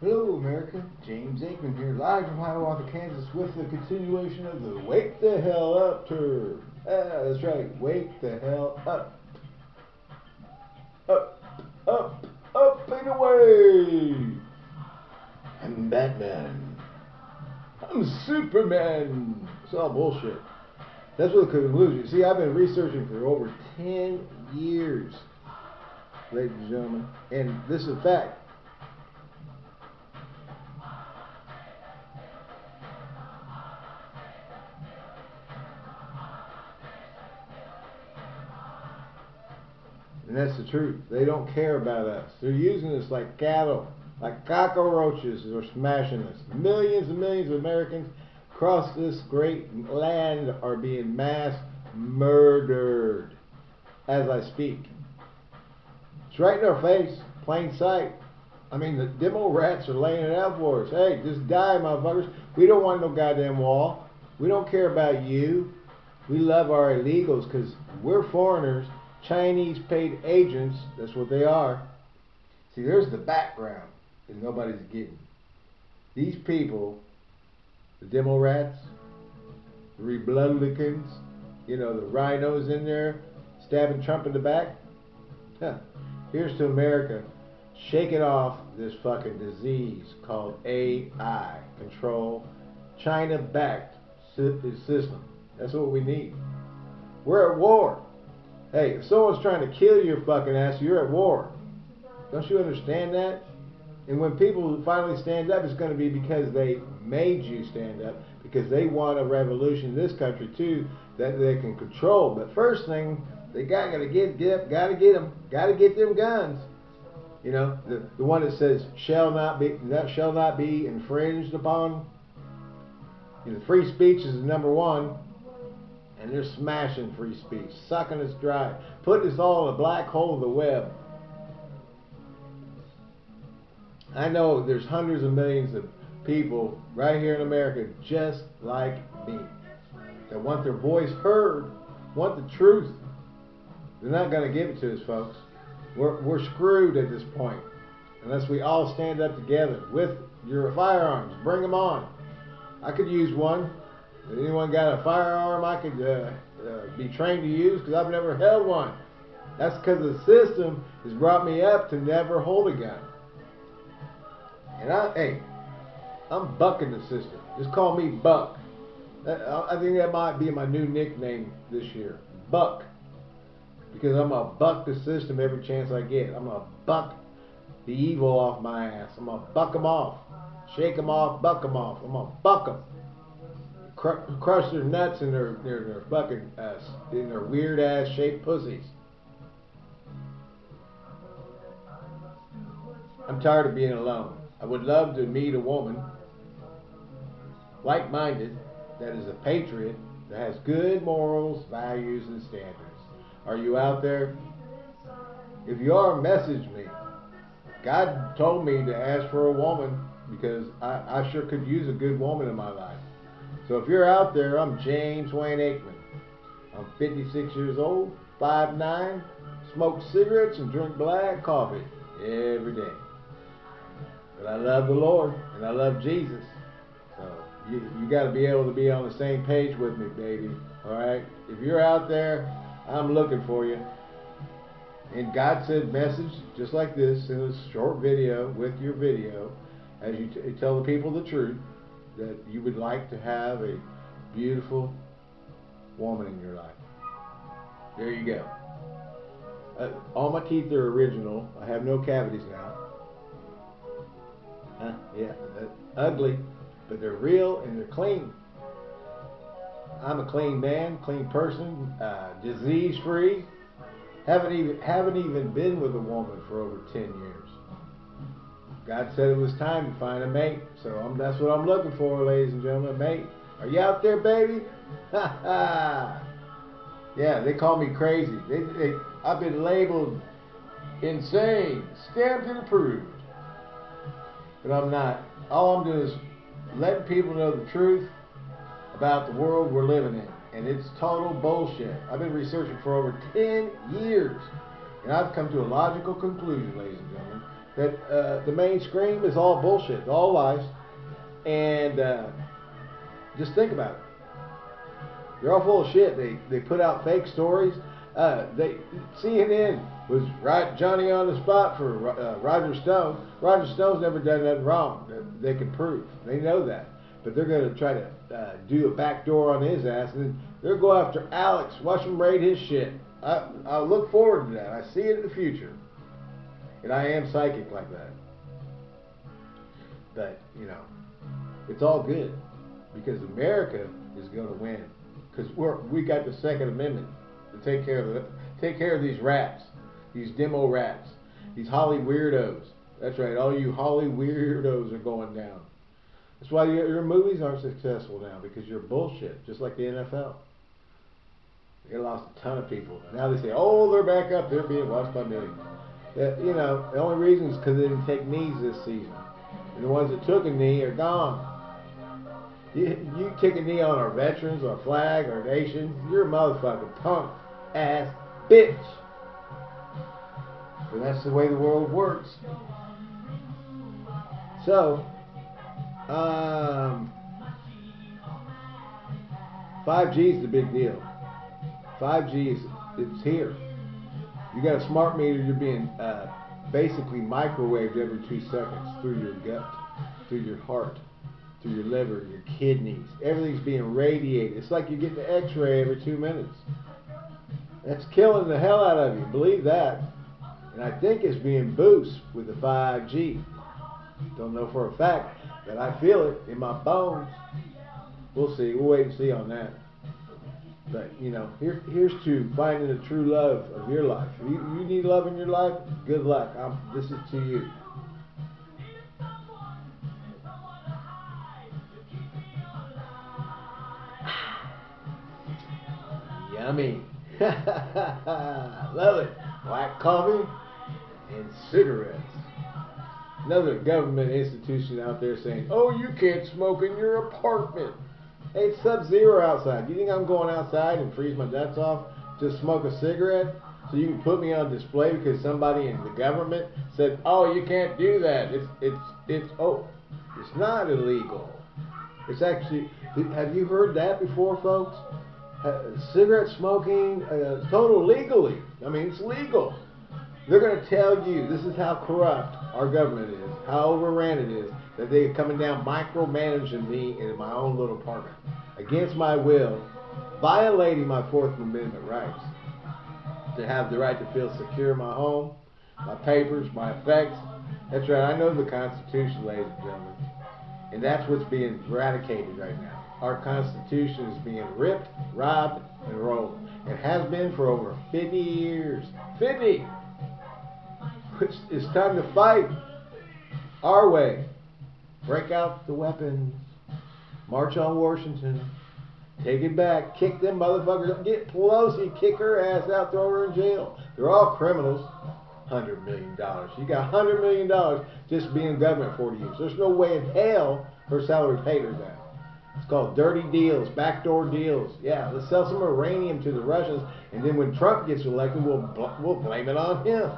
Hello, America. James Aikman here, live from Hiawatha, Kansas, with the continuation of the Wake the Hell Up tour. Ah, that's right. Wake the hell up. Up, up, up and away. I'm Batman. I'm Superman. It's all bullshit. That's what the conclusion. See, I've been researching for over 10 years, ladies and gentlemen, and this is a fact. And that's the truth. They don't care about us. They're using us like cattle, like cockroaches. They're smashing us. Millions and millions of Americans across this great land are being mass murdered as I speak. It's right in our face, plain sight. I mean, the demo rats are laying it out for us. Hey, just die, motherfuckers. We don't want no goddamn wall. We don't care about you. We love our illegals because we're foreigners Chinese paid agents, that's what they are. See, there's the background that nobody's getting. These people, the demo rats, the Republicans, you know, the RINOs in there stabbing Trump in the back. Huh. Here's to America. shaking off this fucking disease called AI control, China backed system. That's what we need. We're at war. Hey, if someone's trying to kill your fucking ass, you're at war. Don't you understand that? And when people finally stand up, it's going to be because they made you stand up, because they want a revolution in this country too that they can control. But first thing, they got to get get got to get them, got to get them guns. You know, the the one that says shall not be that shall not be infringed upon. You know, free speech is number one and they're smashing free speech, sucking us dry, putting us all in a black hole of the web. I know there's hundreds of millions of people right here in America just like me that want their voice heard, want the truth. They're not going to give it to us, folks. We're, we're screwed at this point unless we all stand up together with your firearms. Bring them on. I could use one. Anyone got a firearm I could uh, uh, be trained to use? Because I've never held one. That's because the system has brought me up to never hold a gun. And I, hey, I'm bucking the system. Just call me Buck. I think that might be my new nickname this year, Buck. Because I'm gonna buck the system every chance I get. I'm gonna buck the evil off my ass. I'm gonna buck them off, shake them off, buck them off. I'm gonna buck them cr- crush their nuts in their their, their fucking uh, in their weird ass shaped pussies. I'm tired of being alone. I would love to meet a woman, like minded, that is a patriot, that has good morals, values, and standards. Are you out there? If you are, message me. God told me to ask for a woman because I, I sure could use a good woman in my life. So if you're out there, I'm James Wayne Aikman. I'm 56 years old, 5'9", smoke cigarettes and drink black coffee every day. But I love the Lord and I love Jesus. So you, you got to be able to be on the same page with me, baby. All right? If you're out there, I'm looking for you. And God said message just like this in a short video with your video as you tell the people the truth that you would like to have a beautiful woman in your life. There you go. Uh, all my teeth are original. I have no cavities now. Huh? Yeah, ugly, but they're real and they're clean. I'm a clean man, clean person, uh, disease free. Haven't even haven't even been with a woman for over ten years. God said it was time to find a mate. So I'm, that's what I'm looking for, ladies and gentlemen. Mate, are you out there, baby? Ha ha. Yeah, they call me crazy. They, they, I've been labeled insane, stamped and approved. But I'm not. All I'm doing is letting people know the truth about the world we're living in. And it's total bullshit. I've been researching for over 10 years. And I've come to a logical conclusion, ladies and gentlemen that uh, the mainstream is all bullshit, all lies, and uh, just think about it. They're all full of shit. They they put out fake stories. Uh, they CNN was right Johnny on the spot for uh, Roger Stone. Roger Stone's never done nothing wrong that they can prove. They know that, but they're going to try to uh, do a backdoor on his ass, and they'll go after Alex. Watch him raid his shit. I I look forward to that. I see it in the future, and I am psychic like that. But you know, it's all good because America is going to win because we're we got the Second Amendment to take care of the take care of these rats, these demo rats, these Holly weirdos. That's right, all you Holly weirdos are going down. That's why your, your movies aren't successful now because you're bullshit, just like the NFL. They lost a ton of people. Now they say, oh, they're back up. They're being watched by millions. That, you know, the only reason is because they didn't take knees this season. And the ones that took a knee are gone. You, you take a knee on our veterans, our flag, our nation, you're a motherfucking punk ass bitch. But that's the way the world works. So, um, 5G is the big deal. 5G is it's here. You got a smart meter, you're being uh, basically microwaved every two seconds through your gut, through your heart, through your liver, your kidneys. Everything's being radiated. It's like you're getting an X-ray every two minutes. That's killing the hell out of you. Believe that. And I think it's being boosted with the 5G. Don't know for a fact, but I feel it in my bones. We'll see. We'll wait and see on that. But you know, here, here's to finding the true love of your life. If you, you need love in your life, good luck. I'm, this is to you. Yummy. love it. Black coffee and cigarettes. Another government institution out there saying, oh, you can't smoke in your apartment. It's sub-zero outside. Do you think I'm going outside and freeze my nuts off to smoke a cigarette? So you can put me on display because somebody in the government said, "Oh, you can't do that. It's it's it's oh, it's not illegal. It's actually. Have you heard that before, folks? Cigarette smoking, uh, total legally. I mean, it's legal. They're going to tell you this is how corrupt our government is, how overran it is, that they're coming down micromanaging me in my own little apartment against my will, violating my Fourth Amendment rights to have the right to feel secure in my home, my papers, my effects. That's right, I know the Constitution, ladies and gentlemen. And that's what's being eradicated right now. Our Constitution is being ripped, robbed, and rolled. It has been for over 50 years. 50! It's time to fight our way. Break out the weapons. March on Washington. Take it back. Kick them motherfuckers. Get Pelosi. Kick her ass out. Throw her in jail. They're all criminals. Hundred million dollars. You got hundred million dollars just being government for years. There's no way in hell her salary paid her that. It's called dirty deals, backdoor deals. Yeah, let's sell some uranium to the Russians, and then when Trump gets elected, we'll we'll blame it on him.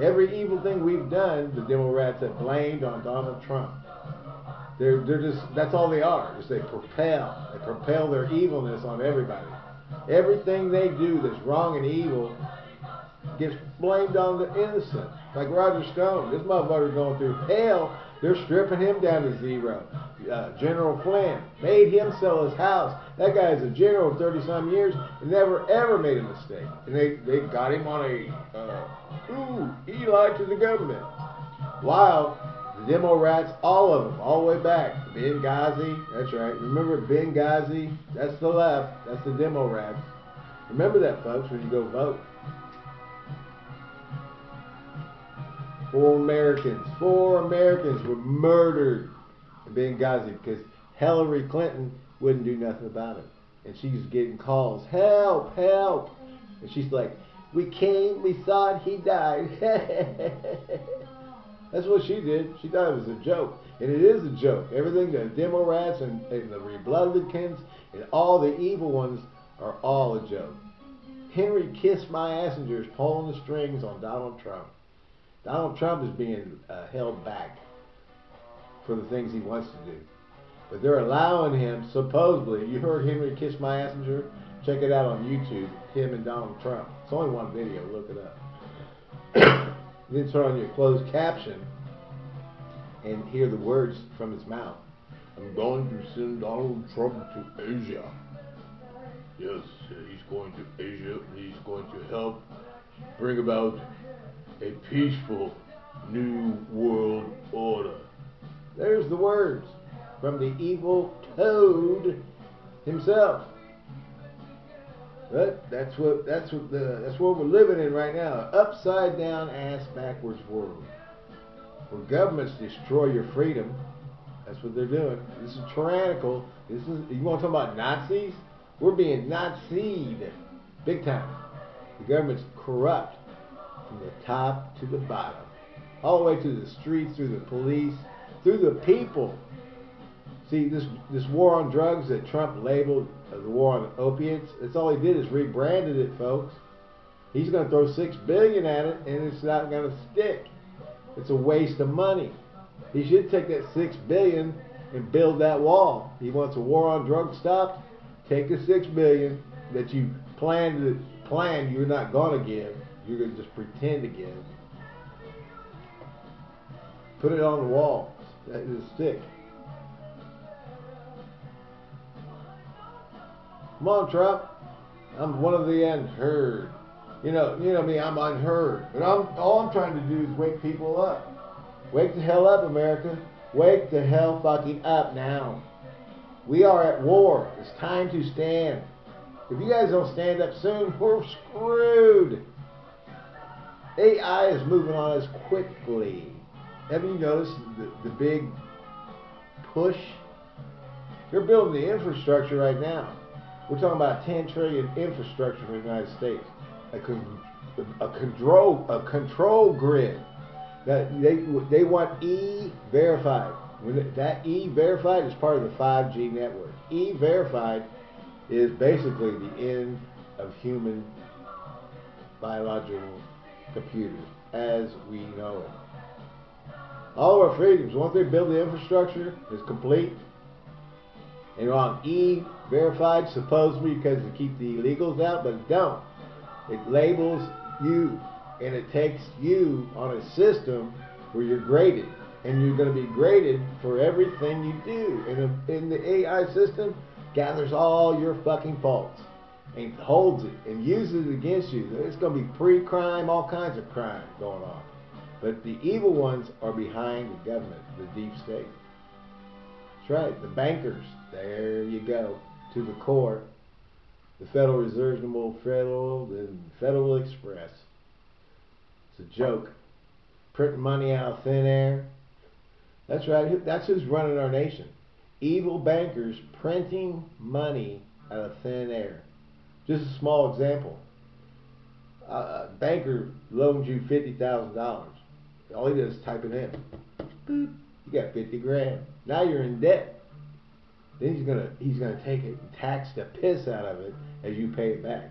Every evil thing we've done, the Democrats have blamed on Donald Trump. They're, they're just, that's all they are, is they propel. They propel their evilness on everybody. Everything they do that's wrong and evil gets blamed on the innocent. Like Roger Stone, this motherfucker's going through hell. They're stripping him down to zero. Uh, general Flynn made him sell his house. That guy is a general of 30 some years and never ever made a mistake. And they, they got him on a, uh, ooh, he lied to the government. While the demo rats, all of them, all the way back. Benghazi, that's right. Remember Benghazi? That's the left. That's the demo rats. Remember that, folks, when you go vote. Four Americans, four Americans were murdered in Benghazi because Hillary Clinton wouldn't do nothing about it. And she's getting calls, help, help. And she's like, we came, we thought he died. That's what she did. She thought it was a joke. And it is a joke. Everything, the demo rats and, and the Republicans and all the evil ones are all a joke. Henry kissed my passengers pulling the strings on Donald Trump Donald Trump is being uh, held back for the things he wants to do. But they're allowing him, supposedly, you heard Henry Kiss My Messenger? Check it out on YouTube, him and Donald Trump. It's only one video, look it up. then turn on your closed caption and hear the words from his mouth. I'm going to send Donald Trump to Asia. Yes, he's going to Asia. He's going to help bring about a peaceful new world order. There's the words from the evil toad himself. But that's what that's what the that's what we're living in right now. Upside down ass backwards world. Where governments destroy your freedom. That's what they're doing. This is tyrannical. This is you want to talk about Nazis? We're being Nazied. Big time. The government's corrupt from the top to the bottom. All the way to the streets, through the police, through the people. See, this this war on drugs that Trump labeled the war on opiates, that's all he did is rebranded it, folks. He's going to throw six billion at it, and it's not going to stick. It's a waste of money. He should take that six billion and build that wall. He wants a war on drugs stopped. Take the six billion that you planned to plan you're not going to give. You're going to just pretend to give. Put it on the wall. That is a stick. Come on, Trump. I'm one of the unheard. You know, you know me. I'm unheard. But I'm all I'm trying to do is wake people up. Wake the hell up, America. Wake the hell fucking up now. We are at war. It's time to stand. If you guys don't stand up soon, we're screwed. AI is moving on us quickly. Have you noticed the, the big push? They're building the infrastructure right now. We're talking about 10 trillion infrastructure for the United States. A, con- a control a control grid that they they want E verified. When that E verified is part of the 5G network. E verified is basically the end of human biological computers as we know it. All of our freedoms, once they build the infrastructure, is complete. And on E verified, supposedly because to keep the illegals out, but it don't. It labels you and it takes you on a system where you're graded. And you're going to be graded for everything you do. And in the AI system, gathers all your fucking faults and holds it and uses it against you. It's going to be pre-crime, all kinds of crime going on. But the evil ones are behind the government, the deep state. That's right, the bankers. There you go, to the core. The Federal Reserve, the Federal, the Federal Express. It's a joke. Printing money out of thin air. That's right. That's who's running our nation. Evil bankers printing money out of thin air. Just a small example. A banker loans you fifty thousand dollars. All he does is type it in. Boop. You got fifty grand. Now you're in debt. Then he's gonna he's gonna take it and tax the piss out of it as you pay it back.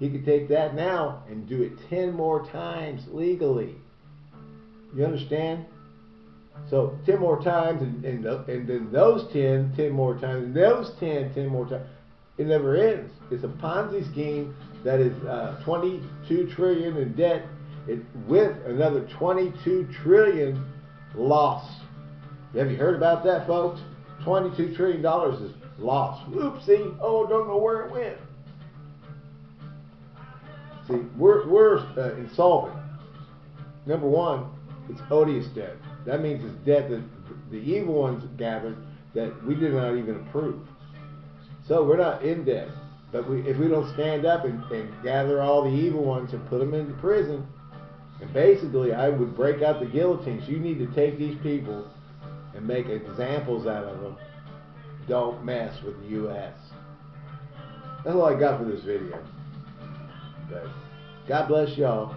He could take that now and do it ten more times legally. You understand? So 10 more times, and, and, and then those 10, 10 more times, and those 10, 10 more times. It never ends. It's a Ponzi scheme that is uh, 22 trillion in debt, it, with another 22 trillion loss. Have you heard about that, folks? 22 trillion dollars is lost. Oopsie! Oh, don't know where it went. See, we're we're uh, insolvent. Number one, it's odious debt. That means it's debt that the evil ones gathered that we did not even approve. So we're not in debt. But we, if we don't stand up and, and gather all the evil ones and put them into prison, and basically I would break out the guillotines. You need to take these people and make examples out of them. Don't mess with the U.S. That's all I got for this video. But God bless y'all.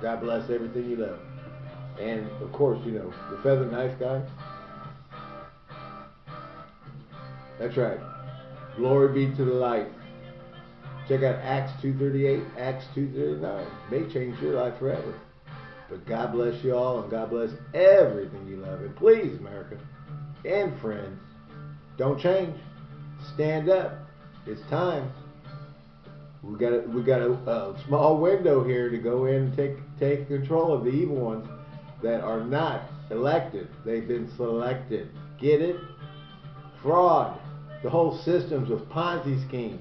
God bless everything you love. And of course, you know, the feather knife guy. That's right. Glory be to the light. Check out Acts 238, Acts 239. May change your life forever. But God bless you all and God bless everything you love. And please, America and friends, don't change. Stand up. It's time. We got a, we got a, a small window here to go in and take take control of the evil ones that are not elected. They've been selected. Get it? Fraud. The whole system's a Ponzi scheme.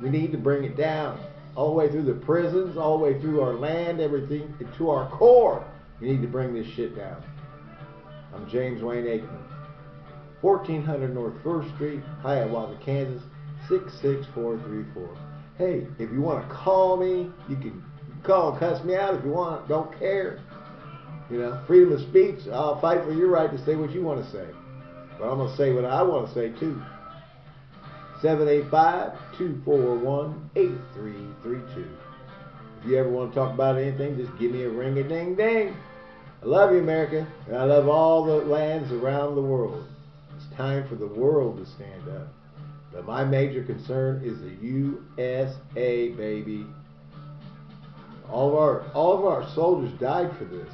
We need to bring it down all the way through the prisons, all the way through our land, everything to our core. We need to bring this shit down. I'm James Wayne Aikman. 1400 North 1st Street, Hiawatha, Kansas, 66434. Hey, if you want to call me, you can call and cuss me out if you want. Don't care. You know, freedom of speech. I'll fight for your right to say what you want to say. But I'm going to say what I want to say too. 785-241-8332. If you ever want to talk about anything, just give me a ring a ding ding. I love you, America, and I love all the lands around the world. It's time for the world to stand up. But my major concern is the USA, baby. All of our all of our soldiers died for this.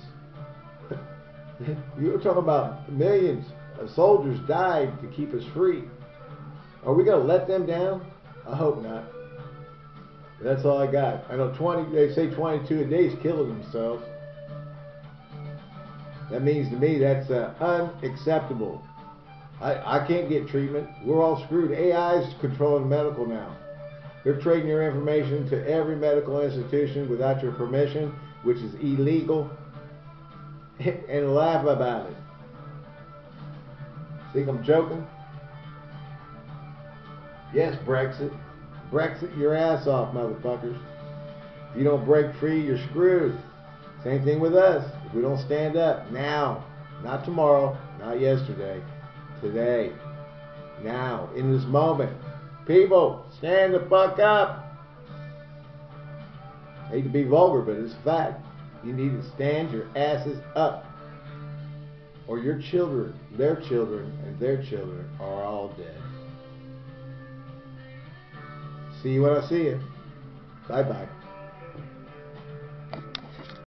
You're talking about millions of soldiers died to keep us free. Are we going to let them down? I hope not. That's all I got. I know 20. They say 22 a day is killing themselves. That means to me that's uh, unacceptable. I, I can't get treatment. We're all screwed. AI is controlling medical now. They're trading your information to every medical institution without your permission, which is illegal, and laugh about it. Think I'm joking? Yes, Brexit. Brexit your ass off, motherfuckers. If you don't break free, you're screwed. Same thing with us. If we don't stand up now, not tomorrow, not yesterday, today, now, in this moment. People, stand the fuck up. I hate to be vulgar, but it's a fact. You need to stand your asses up. Or your children, their children, and their children are all dead. See you when I see you. Bye bye.